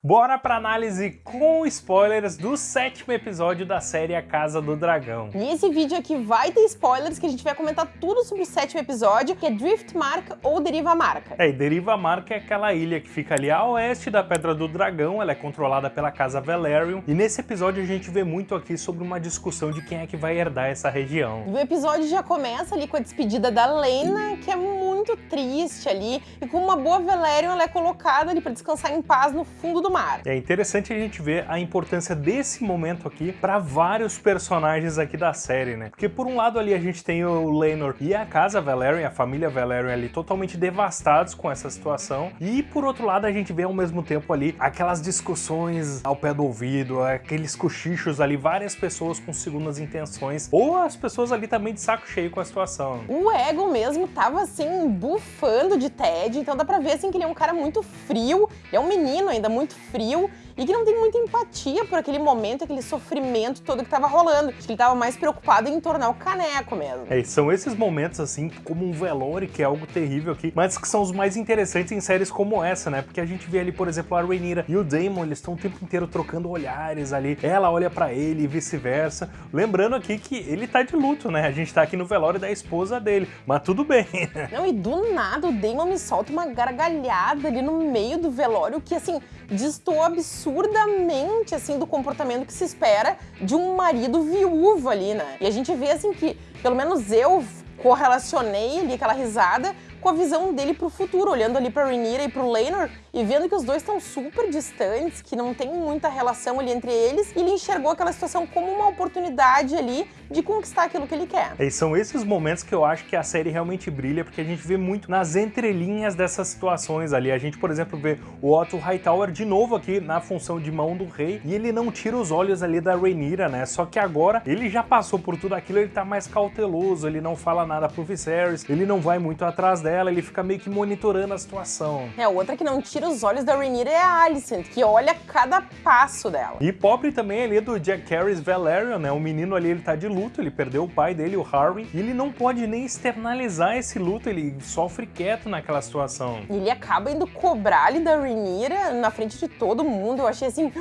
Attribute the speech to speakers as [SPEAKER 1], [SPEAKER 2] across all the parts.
[SPEAKER 1] Bora pra análise com spoilers do sétimo episódio da série A Casa do Dragão.
[SPEAKER 2] E esse vídeo aqui vai ter spoilers, que a gente vai comentar tudo sobre o sétimo episódio, que é Drift Mark ou Deriva Marca.
[SPEAKER 1] É, e Deriva Marca é aquela ilha que fica ali a oeste da Pedra do Dragão, ela é controlada pela Casa Velaryon, e nesse episódio a gente vê muito aqui sobre uma discussão de quem é que vai herdar essa região.
[SPEAKER 2] O episódio já começa ali com a despedida da Lena, que é muito triste ali, e com uma boa Velaryon ela é colocada ali pra descansar em paz no fundo do do mar.
[SPEAKER 1] É interessante a gente ver a importância desse momento aqui para vários personagens aqui da série, né? Porque por um lado ali a gente tem o Laenor e a casa Velaryon, a família Velaryon ali totalmente devastados com essa situação. E por outro lado a gente vê ao mesmo tempo ali aquelas discussões ao pé do ouvido, aqueles cochichos ali, várias pessoas com segundas intenções, ou as pessoas ali também de saco cheio com a situação.
[SPEAKER 2] O Ego mesmo tava assim, bufando de Ted, então dá pra ver assim que ele é um cara muito frio, ele é um menino ainda muito frio e que não tem muita empatia por aquele momento, aquele sofrimento todo que tava rolando. Acho que ele tava mais preocupado em tornar o caneco mesmo.
[SPEAKER 1] É, são esses momentos, assim, como um velório, que é algo terrível aqui, mas que são os mais interessantes em séries como essa, né? Porque a gente vê ali, por exemplo, a Rhaenyra e o Daemon, eles estão o tempo inteiro trocando olhares ali. Ela olha para ele e vice-versa. Lembrando aqui que ele tá de luto, né? A gente tá aqui no velório da esposa dele, mas tudo bem.
[SPEAKER 2] Não, e do nada o Daemon me solta uma gargalhada ali no meio do velório que, assim, distou absurdamente, assim, do comportamento que se espera de um marido viúvo ali, né? E a gente vê, assim, que, pelo menos eu correlacionei ali aquela risada com a visão dele pro futuro, olhando ali pra Rhaenyra e pro Laenor e vendo que os dois estão super distantes, que não tem muita relação ali entre eles, ele enxergou aquela situação como uma oportunidade ali de conquistar aquilo que ele quer.
[SPEAKER 1] E são esses momentos que eu acho que a série realmente brilha, porque a gente vê muito nas entrelinhas dessas situações ali. A gente, por exemplo, vê o Otto Hightower de novo aqui na função de mão do rei, e ele não tira os olhos ali da Rhaenyra, né? Só que agora ele já passou por tudo aquilo, ele tá mais cauteloso, ele não fala nada pro Viserys, ele não vai muito atrás dela, ele fica meio que monitorando a situação.
[SPEAKER 2] É, outra que não tira os olhos da Rhaenyra é a Alicent, que olha cada passo dela.
[SPEAKER 1] E pobre também ali do Jack Harris Valerian, né? O menino ali, ele tá de luto, ele perdeu o pai dele, o Harry, e ele não pode nem externalizar esse luto, ele sofre quieto naquela situação.
[SPEAKER 2] Ele acaba indo cobrar ali da Rhaenyra na frente de todo mundo, eu achei assim,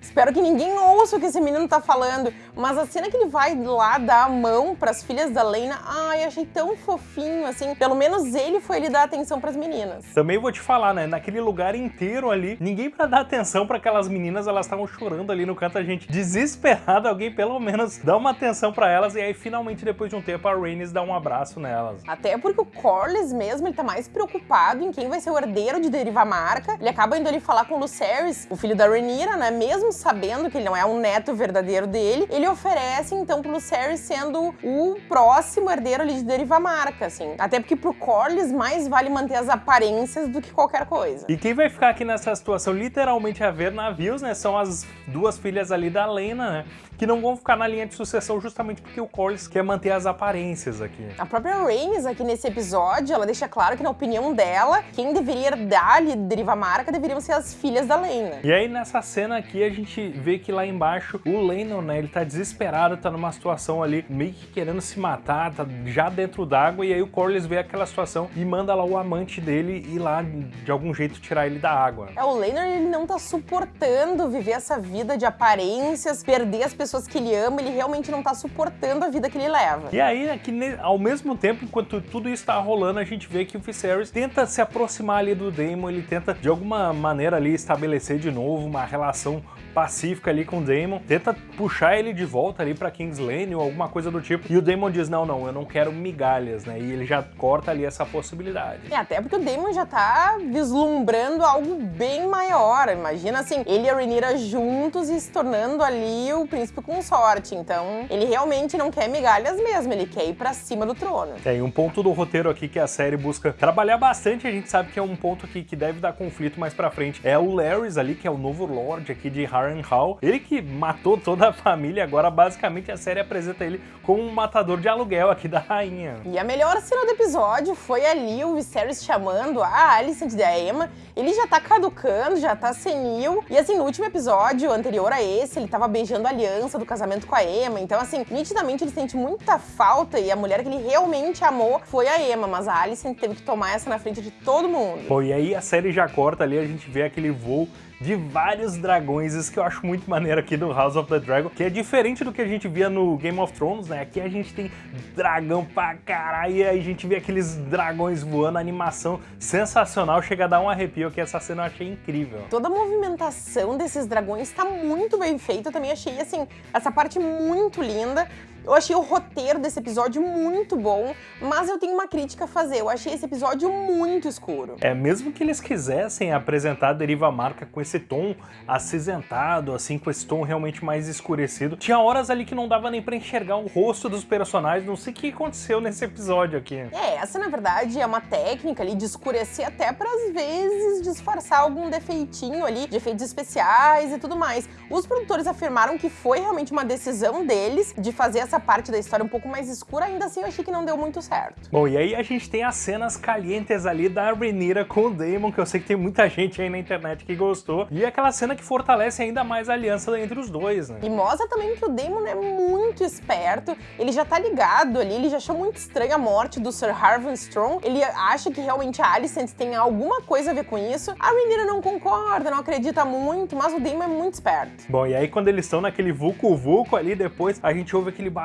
[SPEAKER 2] espero que ninguém ouça o que esse menino tá falando, mas a cena que ele vai lá dar a mão pras filhas da Lena, ai, achei tão fofinho, assim, pelo menos ele foi ali dar atenção pras meninas.
[SPEAKER 1] Também vou te falar, né, naquele lugar inteiro ali, ninguém pra dar atenção pra aquelas meninas, elas estavam chorando ali no canto, a gente desesperado, alguém pelo menos dá uma atenção pra elas, e aí finalmente depois de um tempo a Rhaenys dá um abraço nelas.
[SPEAKER 2] Até porque o Corlys mesmo, ele tá mais preocupado em quem vai ser o herdeiro de Deriva Marca, ele acaba indo ali falar com o Lucerys, o filho da Rhaenyra, né, mesmo sabendo que ele não é um neto verdadeiro dele, ele oferece então pro Lucerys sendo o próximo herdeiro ali de Deriva Marca, assim. Até porque pro Corlys mais vale manter as aparências do que qualquer coisa.
[SPEAKER 1] E quem vai ficar aqui nessa situação literalmente a ver navios, né, são as duas filhas ali da Lena, né, que não vão ficar na linha de sucessão justamente porque o Corlys quer manter as aparências aqui.
[SPEAKER 2] A própria Rhaenys aqui nesse episódio, ela deixa claro que na opinião dela, quem deveria herdar ali Deriva Marca deveriam ser as filhas da Lena.
[SPEAKER 1] E aí nessa cena aqui a gente vê que lá embaixo o Lennon, né, ele tá desesperado, tá numa situação ali meio que querendo se matar, tá já dentro d'água e aí o Corlys vê aquela situação e manda lá o amante dele ir lá de algum jeito tirar ele da água.
[SPEAKER 2] É, o Laenor ele não tá suportando viver essa vida de aparências, perder as pessoas que ele ama, ele realmente não tá suportando a vida que ele leva.
[SPEAKER 1] E aí, aqui, ao mesmo tempo, enquanto tudo isso tá rolando, a gente vê que o Viserys tenta se aproximar ali do Daemon, ele tenta de alguma maneira ali estabelecer de novo uma relação pacífica ali com o Daemon, tenta puxar ele de volta ali pra King's Lane ou alguma coisa do tipo, e o Daemon diz, não, não, eu não quero migalhas, né, e ele já corta ali essa possibilidade.
[SPEAKER 2] É, até porque o Daemon já tá vislumbrando algo bem maior, imagina assim, ele e a Rhaenyra juntos e se tornando ali o príncipe consorte, então ele realmente não quer migalhas mesmo, ele quer ir pra cima do trono.
[SPEAKER 1] É, e um ponto do roteiro aqui que a série busca trabalhar bastante, a gente sabe que é um ponto aqui que deve dar conflito mais pra frente, é o Larrys ali, que é o novo Lorde aqui de Harry Harrenhal, ele que matou toda a família, agora basicamente a série apresenta ele como um matador de aluguel aqui da rainha.
[SPEAKER 2] E a melhor cena do episódio foi ali o Viserys chamando a Alicent da Emma, ele já tá caducando, já tá senil, e assim, no último episódio anterior a esse, ele tava beijando a aliança do casamento com a Emma, então assim, nitidamente ele sente muita falta e a mulher que ele realmente amou foi a Emma, mas a Alicent teve que tomar essa na frente de todo mundo.
[SPEAKER 1] Pô, e aí a série já corta ali, a gente vê aquele voo de vários dragões, isso que eu acho muito maneiro aqui do House of the Dragon, que é diferente do que a gente via no Game of Thrones, né? Aqui a gente tem dragão pra caralho, e aí a gente vê aqueles dragões voando, animação sensacional, chega a dar um arrepio aqui, essa cena eu achei incrível.
[SPEAKER 2] Toda a movimentação desses dragões tá muito bem feita, eu também achei, assim, essa parte muito linda. Eu achei o roteiro desse episódio muito bom, mas eu tenho uma crítica a fazer. Eu achei esse episódio muito escuro.
[SPEAKER 1] É, mesmo que eles quisessem apresentar a Deriva Marca com esse tom acinzentado, assim, com esse tom realmente mais escurecido, tinha horas ali que não dava nem pra enxergar o rosto dos personagens, não sei o que aconteceu nesse episódio aqui.
[SPEAKER 2] É, essa na verdade é uma técnica ali de escurecer até para às vezes disfarçar algum defeitinho ali, de efeitos especiais e tudo mais. Os produtores afirmaram que foi realmente uma decisão deles de fazer essa essa parte da história um pouco mais escura, ainda assim eu achei que não deu muito certo.
[SPEAKER 1] Bom, e aí a gente tem as cenas calientes ali da Rhaenyra com o Daemon, que eu sei que tem muita gente aí na internet que gostou, e aquela cena que fortalece ainda mais a aliança entre os dois, né?
[SPEAKER 2] E mostra também que o Daemon é muito esperto, ele já tá ligado ali, ele já achou muito estranha a morte do Sir Harvin Strong, ele acha que realmente a Alicent tem alguma coisa a ver com isso. A Rhaenyra não concorda, não acredita muito, mas o Daemon é muito esperto.
[SPEAKER 1] Bom, e aí quando eles estão naquele vulco-vulco ali, depois a gente ouve aquele barulho,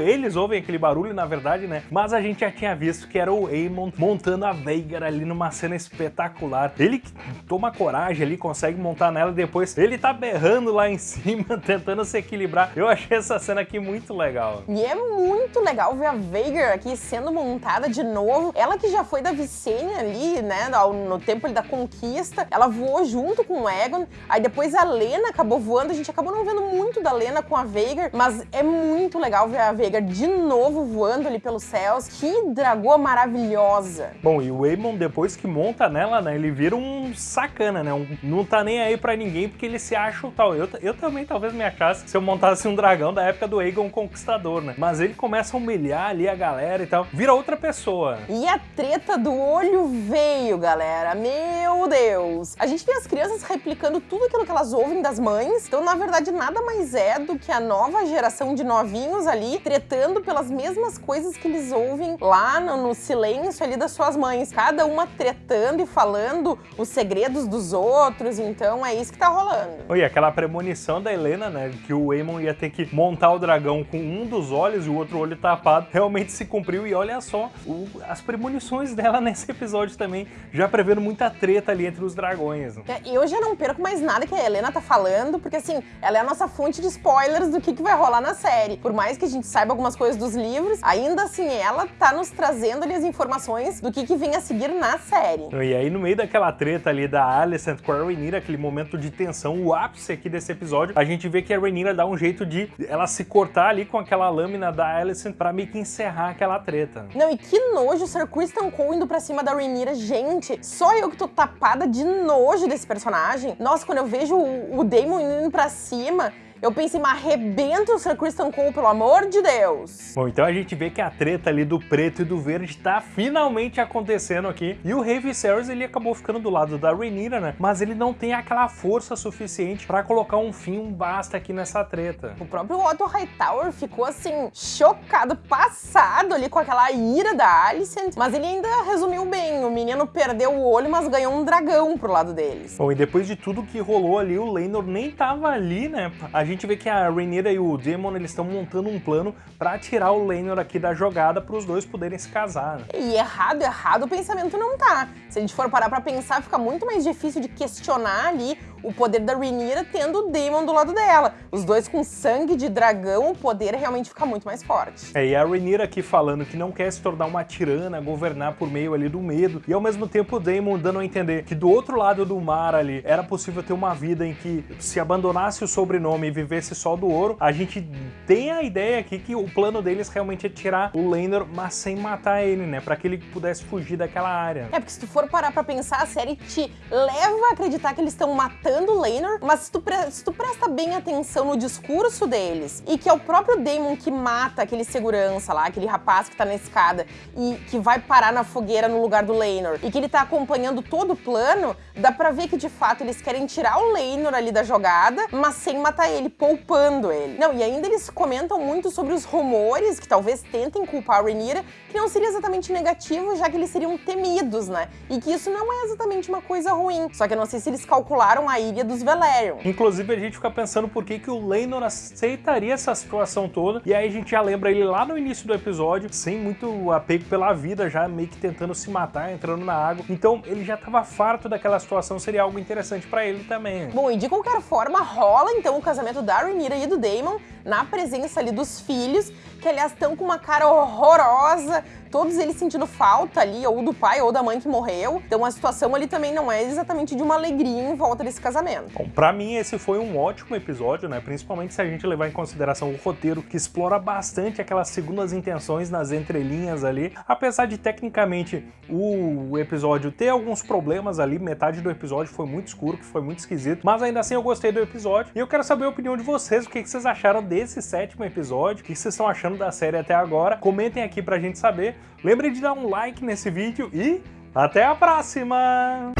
[SPEAKER 1] eles ouvem aquele barulho, na verdade, né? Mas a gente já tinha visto que era o Aemon montando a Veigar ali numa cena espetacular. Ele toma coragem ali, consegue montar nela e depois ele tá berrando lá em cima, tentando se equilibrar. Eu achei essa cena aqui muito legal.
[SPEAKER 2] E é muito legal ver a Veigar aqui sendo montada de novo. Ela que já foi da Visenya ali, né, no tempo da conquista, ela voou junto com o Egon. Aí depois a Lena acabou voando, a gente acabou não vendo muito da Lena com a Veigar, mas é muito legal legal ver a Veiga de novo voando ali pelos céus. Que dragoa maravilhosa.
[SPEAKER 1] Bom, e o Aemon, depois que monta nela, né, ele vira um sacana, né? Um, não tá nem aí pra ninguém porque ele se acha o tal. Eu, eu também talvez me achasse se eu montasse um dragão da época do Aegon Conquistador, né? Mas ele começa a humilhar ali a galera e tal. Vira outra pessoa.
[SPEAKER 2] E a treta do olho veio, galera. Meu Deus. A gente vê as crianças replicando tudo aquilo que elas ouvem das mães. Então, na verdade, nada mais é do que a nova geração de novinhos ali tretando pelas mesmas coisas que eles ouvem lá no, no silêncio ali das suas mães. Cada uma tretando e falando os segredos dos outros, então é isso que tá rolando.
[SPEAKER 1] Oi, aquela premonição da Helena, né, que o Aemon ia ter que montar o dragão com um dos olhos e o outro olho tapado, realmente se cumpriu e olha só, o, as premonições dela nesse episódio também, já prevendo muita treta ali entre os dragões. Né?
[SPEAKER 2] É, eu já não perco mais nada que a Helena tá falando, porque assim, ela é a nossa fonte de spoilers do que, que vai rolar na série. Por mais mais que a gente saiba algumas coisas dos livros, ainda assim ela tá nos trazendo ali as informações do que, que vem a seguir na série.
[SPEAKER 1] E aí no meio daquela treta ali da Alicent com a Rhaenyra, aquele momento de tensão, o ápice aqui desse episódio, a gente vê que a Rhaenyra dá um jeito de ela se cortar ali com aquela lâmina da Alicent pra meio que encerrar aquela treta.
[SPEAKER 2] Não, e que nojo o Sir Kristen Cole indo pra cima da Rhaenyra. Gente, só eu que tô tapada de nojo desse personagem. Nossa, quando eu vejo o, o Daemon indo pra cima, eu pensei, mas arrebenta o Sir Kristen Cole, pelo amor de Deus.
[SPEAKER 1] Bom, então a gente vê que a treta ali do preto e do verde tá finalmente acontecendo aqui. E o Rei Viserys, ele acabou ficando do lado da Rhaenyra, né? Mas ele não tem aquela força suficiente pra colocar um fim, um basta aqui nessa treta.
[SPEAKER 2] O próprio Otto Hightower ficou, assim, chocado, passado ali com aquela ira da Alicent. Mas ele ainda resumiu bem. O menino perdeu o olho, mas ganhou um dragão pro lado deles.
[SPEAKER 1] Bom, e depois de tudo que rolou ali, o Laenor nem tava ali, né? A gente vê que a Rhaenyra e o Daemon eles estão montando um plano para tirar o Laenor aqui da jogada para os dois poderem se casar. Né?
[SPEAKER 2] E errado, errado o pensamento não tá. Se a gente for parar para pensar, fica muito mais difícil de questionar ali o poder da Rhaenyra tendo o Daemon do lado dela. Os dois com sangue de dragão, o poder realmente fica muito mais forte.
[SPEAKER 1] É, e a Rhaenyra aqui falando que não quer se tornar uma tirana, governar por meio ali do medo, e ao mesmo tempo o Daemon dando a entender que do outro lado do mar ali era possível ter uma vida em que se abandonasse o sobrenome e vivesse só do ouro, a gente tem a ideia aqui que o plano deles realmente é tirar o Laenor, mas sem matar ele, né? Pra que ele pudesse fugir daquela área.
[SPEAKER 2] É, porque se tu for parar pra pensar, a série te leva a acreditar que eles estão matando o Laenor, mas se tu, se tu presta bem atenção no discurso deles, e que é o próprio Daemon que mata aquele segurança lá, aquele rapaz que tá na escada, e que vai parar na fogueira no lugar do Laenor, e que ele tá acompanhando todo o plano, dá pra ver que de fato eles querem tirar o Laenor ali da jogada, mas sem matar ele, poupando ele. Não, e ainda eles comentam muito sobre os rumores, que talvez tentem culpar a Rhaenyra, que não seria exatamente negativo, já que eles seriam temidos, né? E que isso não é exatamente uma coisa ruim. Só que eu não sei se eles calcularam a na ilha dos Velaryon.
[SPEAKER 1] Inclusive a gente fica pensando por que, que o Lenor aceitaria essa situação toda, e aí a gente já lembra ele lá no início do episódio, sem muito apego pela vida, já meio que tentando se matar, entrando na água. Então ele já estava farto daquela situação, seria algo interessante para ele também.
[SPEAKER 2] Bom, e de qualquer forma, rola então o casamento da Rhaenyra e do Daemon na presença ali dos filhos, que aliás estão com uma cara horrorosa, todos eles sentindo falta ali, ou do pai ou da mãe que morreu. Então a situação ali também não é exatamente de uma alegria em volta desse casamento.
[SPEAKER 1] Bom, pra mim esse foi um ótimo episódio, né? Principalmente se a gente levar em consideração o roteiro, que explora bastante aquelas segundas intenções nas entrelinhas ali. Apesar de tecnicamente o episódio ter alguns problemas ali, metade do episódio foi muito escuro, que foi muito esquisito, mas ainda assim eu gostei do episódio. E eu quero saber a opinião de vocês, o que vocês acharam desse sétimo episódio, o que vocês estão achando da série até agora. Comentem aqui pra gente saber. Lembre de dar um like nesse vídeo e até a próxima!